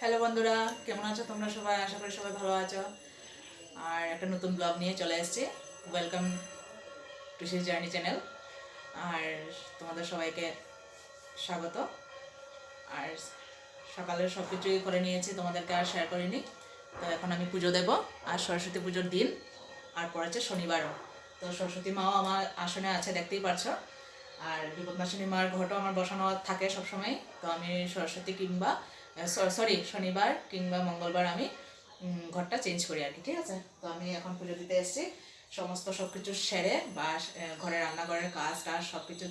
Hello বন্ধুরা। কেমন আছো তোমরা সবাই? আশা করি সবাই ভালো আছো। আর একটা নতুন ব্লগ নিয়ে চলে এসেছি। Welcome to sis journey channel আর তোমাদের সবাইকে স্বাগত। আর সকালে সব কিছুই করে নিয়েছি, তোমাদেরকে আর শেয়ার করিনি। তো এখন আমি পুজো দেব, আর সরস্বতী পুজোর দিন। আর পড়েছে শনিবারও। তো সরস্বতী মাও আমার আসনে আছে, দেখতেই পারছ। আর বিপদ বিপদনাশিনী মার ঘটও আমার বসানো থাকে সবসময় তো আমি সরস্বতী কিংবা সরি শনিবার কিংবা মঙ্গলবার আমি ঘরটা চেঞ্জ করি আর কি, ঠিক আছে? তো আমি এখন পুজো দিতে এসেছি। সমস্ত সব কিছু সেরে বা ঘরে রান্নাঘরের কাজ টাজ সব কিছু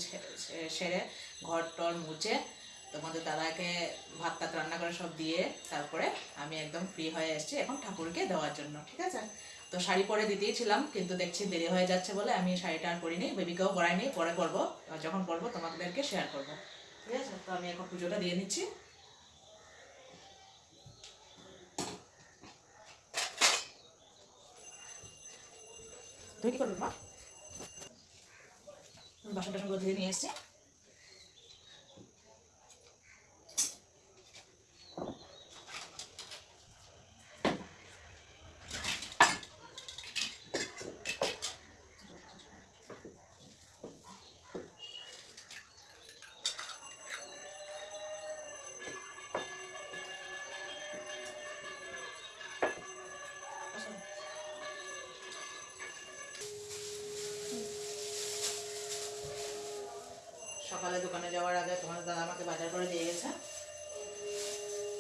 সেরে, ঘর টর মুছে, তোমাদের দাদাকে ভাত টাত রান্না করে সব দিয়ে তারপরে আমি একদম ফ্রি হয়ে এসেছি এখন ঠাকুরকে দেওয়ার জন্য, ঠিক আছে? তো শাড়ি পরে দিতেই ছিলাম, কিন্তু দেখছি দেরি হয়ে যাচ্ছে বলে আমি শাড়িটা আর পরিনি বেবিকেও পরাইনি, পরে আর যখন পরবো তোমাদেরকে শেয়ার করব, ঠিক আছে? তো আমি এখন পুজোটা দিয়ে নিচ্ছি। কি করবি মা বাসন টাসনগুলো ধুয়ে নিয়ে এসছি। সকালে দোকানে যাওয়ার আগে তোমার দাদা আমাকে বাজার করে দিয়ে গেছে।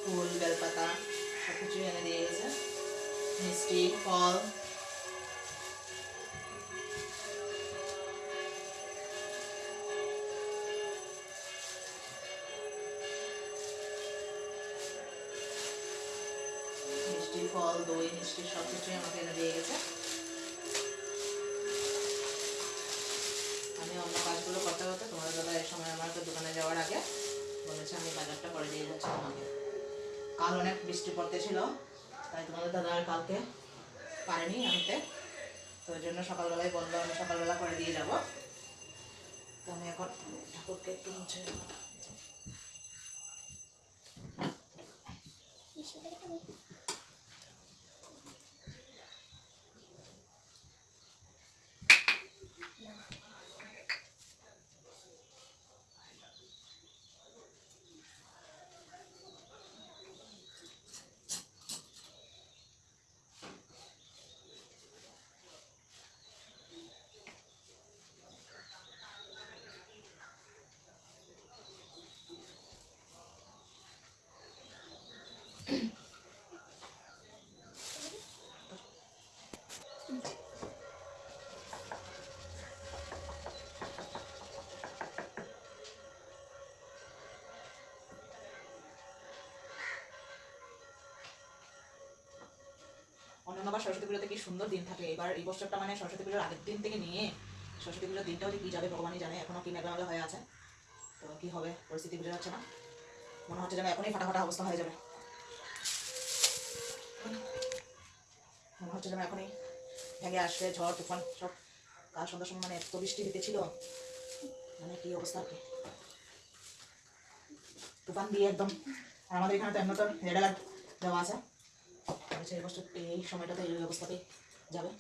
ফুল, বেলপাতা সব কিছু এনে দিয়ে গেছে। মিষ্টি, ফল। ফল, দই, মিষ্টি সব কিছুই আমাকে এনে দিয়ে গেছে। বলেছে আমি বাজারটা করে দিয়ে যাচ্ছি তোমাকে। কাল অনেক বৃষ্টি পড়তে ছিল, তাই তোমাদের দাদা আর কালকে পারেনি আনতে। তো ওই জন্য সকালবেলায় বলল, আমি সকালবেলা করে দিয়ে যাব। তো আমি এখন ঠাকুরকে একটু মুছে। অন্যান্যবার সরস্বতী পুজোতে কি সুন্দর দিন থাকে। এবার এই বছরটা মানে সরস্বতী পুজোর আগের দিন থেকে নিয়ে সরস্বতী পুজোর দিনটাও যে কী যাবে, ভগবানই জানে এখনও কি মেঘলা হয়ে আছে। তো কী হবে? পরিস্থিতি বোঝা যাচ্ছে না। মনে হচ্ছে যেন এখনই ফাটাফাটা অবস্থা হয়ে যাবে। মনে হচ্ছে যেন এখনই ভেঙে আসবে ঝড়, তুফান, সব। কাল সন্ধ্যার সময় মানে এত বৃষ্টি দিতেছিল মানে কি অবস্থা আর কি। তুফান দিয়ে একদম আমাদের এখানে তো এমনি তো রেড অ্যালার্ট দেওয়া আছে। বলছে এই বছর এই সময়টাতে এই অবস্থাতেই যাবে।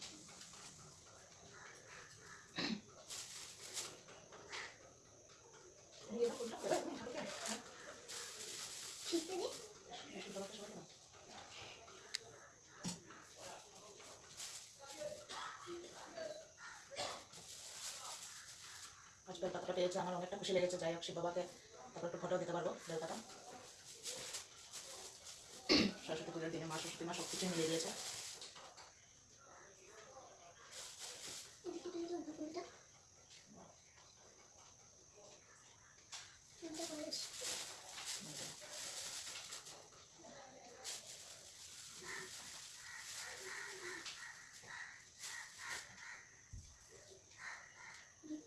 আজ বেলপাতাটা পেয়েছে, আমার অনেকটা খুশি লেগেছে। যাই হোক, শিব বাবাকে তারপর একটু ফটো দিতে পারব বেলপাতা সরস্বতী পুজোর দিনে মা সরস্বতী মা সব কিছু মিলিয়ে দিয়েছে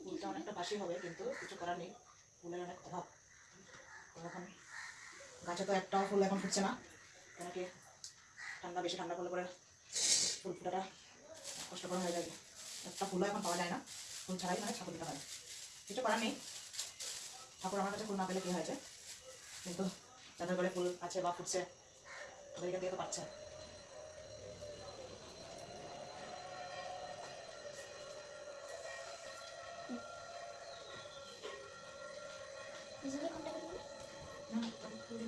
ফুলটা অনেকটা বাসি হবে, কিন্তু কিছু করার নেই। ফুলের অনেক অভাব। এখন গাছে তো একটাও ফুল এখন ফুটছে না। কেন ঠান্ডা, বেশি ঠান্ডা পড়লে পরে ফুল ফুটাটা কষ্টকর হয়ে যাবে। একটা ফুলও এখন পাওয়া যায় না, ফুল ছাড়াই মানে ঠাকুর হয়। কিছু করার নেই। ঠাকুর আমার কাছে ফুল না পেলে কী হয়েছে? কিন্তু যাদের ঘরে ফুল আছে বা ফুটছে এখান থেকে তো পাচ্ছে। নিজেকে কন্টাক্ট করব না আমি খুলে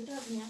দুটো নিয়ে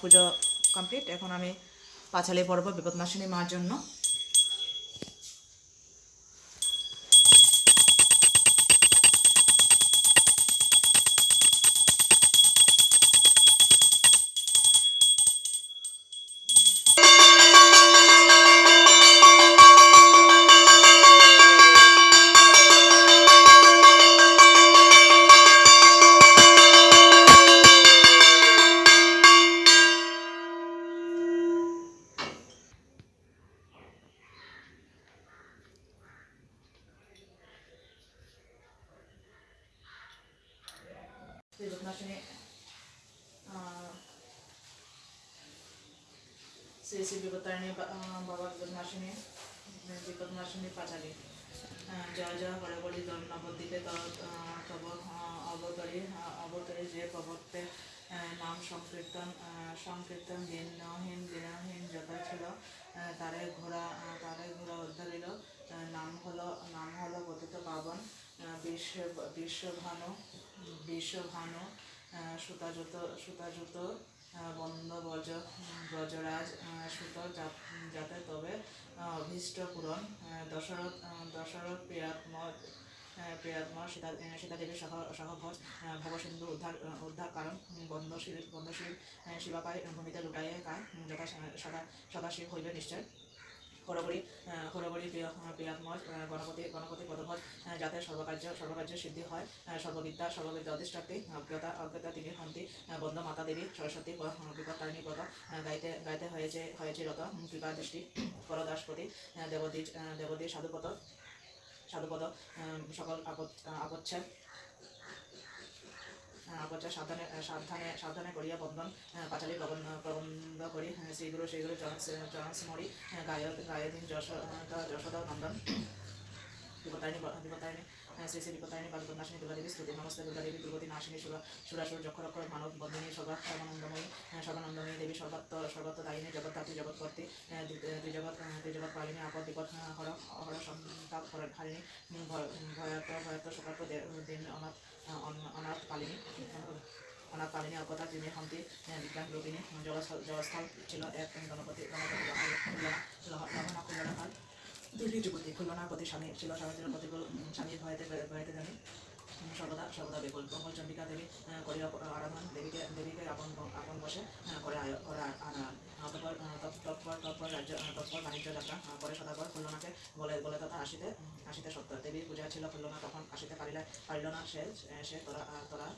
পুজো কমপ্লিট এখন আমি পাঁচালি পড়ব বিপদনাশিনী মার জন্য আহ, শ্রী শ্রী বিপত্তারিণী বা- আহ, বাবা বিপদনাশিনী বিপদনাশিনী পাঁচালী জয় জয় হরে বলি দল নবদ্বীপে তব অবতরী অবতরী যে প্রবর্তে নাম সংকীর্তন সংকীর্তন দিনহীন দিনহীন যত ছিল তারে ঘোড়া তারে ঘোড়া উদ্ধারিল নাম হলো নাম হলো পতিত পাবন বিশ্ব বিশ্বভানু বিশ্বভানু সুতাজুত আহ, বন্দ ব্রজ ব্রজরাজ সুত যাতে তবে অভীষ্ট পূরণ দশরথ দশরথ প্রিয়াত্ম প্রিয়াত্মা সীতা আহ, সীতাদেবী সহ সহভজ ভবসিন্ধু উদ্ধার উদ্ধার কারণ বন্ধশীল বন্ধশীল আহ, শিবাপায় ভূমিতে লুটাইয়ে কায় যথা সদা সদাশিব হইবে নিশ্চয়। হরবরি হরবরি প্রিয় প্রিয়াত্মজ গণপতি গণপতি পদভজ যাতে সর্বকার্য সর্বকার্য সিদ্ধি হয় সর্ববিদ্যা সর্ববিদ্যা অধিষ্ঠাত্রী অজ্ঞতা অজ্ঞতা তিনি হন্তি বন্ধ মাতা দেবী সরস্বতী বিপত্তারিণী পদ গাইতে গাইতে হয়েছে হয়েছে রত কৃপা দৃষ্টি পরদাসপতি দেবদ্বীজ আহ, সাধুপদ সাধুপদ সকল আপচ্ছেদ আপচ্ছেদ সাবধানে সাবধানে সাবধানে করিয়া বন্ধন পাঁচালী প্রবন্ধ প্রবন্ধ করি। সেইগুলো সেইগুলো শ্রীগুরু, চরণ চরণ স্মরি গায় গায়দিন যশ যশোদা, নন্দন, বিপত্তারিণী বিপত্তারিণী। শ্রী শ্রী বিপত্তারিণী পাদপদ্মাসিনী দুর্গা দেবী স্তুতি নমস্তে দুর্গা দেবী দুর্গতি নাশিনী সুরা সুরাসুর যক্ষরক্ষর মানব বন্দিনী সর্বাত সর্বানন্দময়ী আহ, দেবী সর্বাত্ম সর্বত্র দায়িনী জগৎধাত্রী জগৎকর্তী আহ, দুই দুই জগৎ আহ, দুই পালিনী আপদ বিপদ হর হর সন্তাপ হর- হারিণী দিন অনাথ অনাথ পালিনী অনাথ পালিনী অকতা তিনি হন্তি বিজ্ঞান রূপিণী জগস্থল ছিল এক গণপতি গণপতি দুর্গী যুবতী খুলনা প্রতি স্বামী ছিল স্বামীর প্রতি স্বামীর ভয়েতে ভয়েতে জানি। সর্বদা সর্বদা বেকুল মঙ্গল চন্ডিকা দেবী করিয়া আরাধন দেবীকে দেবীকে আপন আপন বসে করে করে তৎপর তৎপর তৎপর রাজ্য তৎপর বাণিজ্য যাত্রা করে সদাগর খুলনাকে বলে বলে তথা আসিতে আসিতে সত্য দেবীর পূজা ছিল খুলনা তখন আসিতে পারিলে পারিল না সে সে তোরা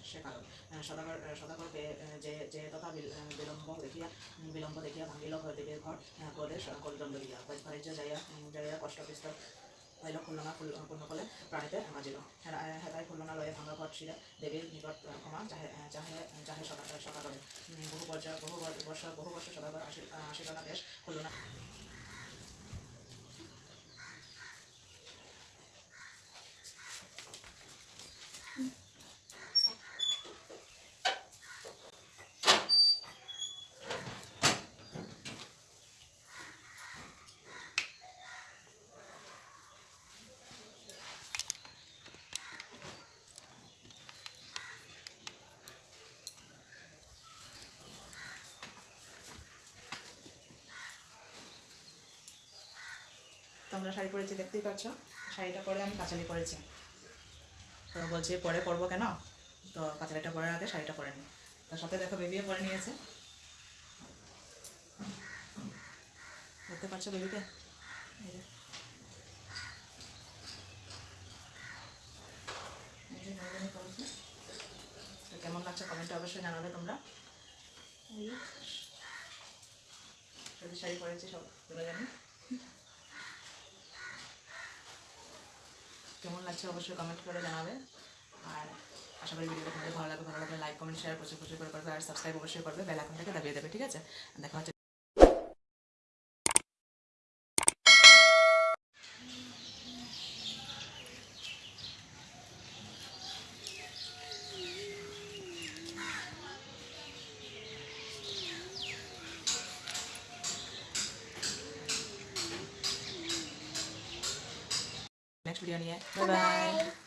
সে কারণ সদাগর সদাগরকে যে যে তথা বিল- বিলম্ব দেখিয়া বিলম্ব দেখিয়া ভাঙিল দেবীর ঘর ক্রোধে কলিদণ্ড দিয়া। বাণিজ্য যাইয়া যাইয়া কষ্ট পিস্তল পাইল খুলনা পূর্ণকলে প্রাণীতে বাজিল হেরা হেতাই খুলনা লয়ে ভাঙা ঘর ছিঁড়ে দেবীর নিকট ক্ষমা চাহে চাহে চাহে সদা সদা করে বহু পর্যায় বহু বর- বর্ষ বহু বর্ষ সদাগর আসি আহ, আসিল দেশ খুলনা তোমরা শাড়ি পরেছি, দেখতেই পাচ্ছ। শাড়িটা পরে আমি কাচালি পরেছি। তো বলছি, পরে পরবো কেন? তো কাচালিটা পরার আগে শাড়িটা পরে নি। তার সাথে দেখো বেবিও পরে নিয়েছে। দেখতে পাচ্ছ বেবিকে? কেমন লাগছে কমেন্টে অবশ্যই জানাবে তোমরা। শাড়ি পরেছি সব তোমরা জানি কেমন লাগছে অবশ্যই কমেন্ট করে জানাবে। আর আশা করি ভিডিওটা ভালো লাগবে, ভালো লাগলে লাইক কমেন্ট শেয়ার প্রচুর প্রচুর করে করবে, আর সাবস্ক্রাইব অবশ্যই করবে বেল আইকনটাকে দাবিয়ে দেবে, ঠিক আছে? দেখা হচ্ছে 拜拜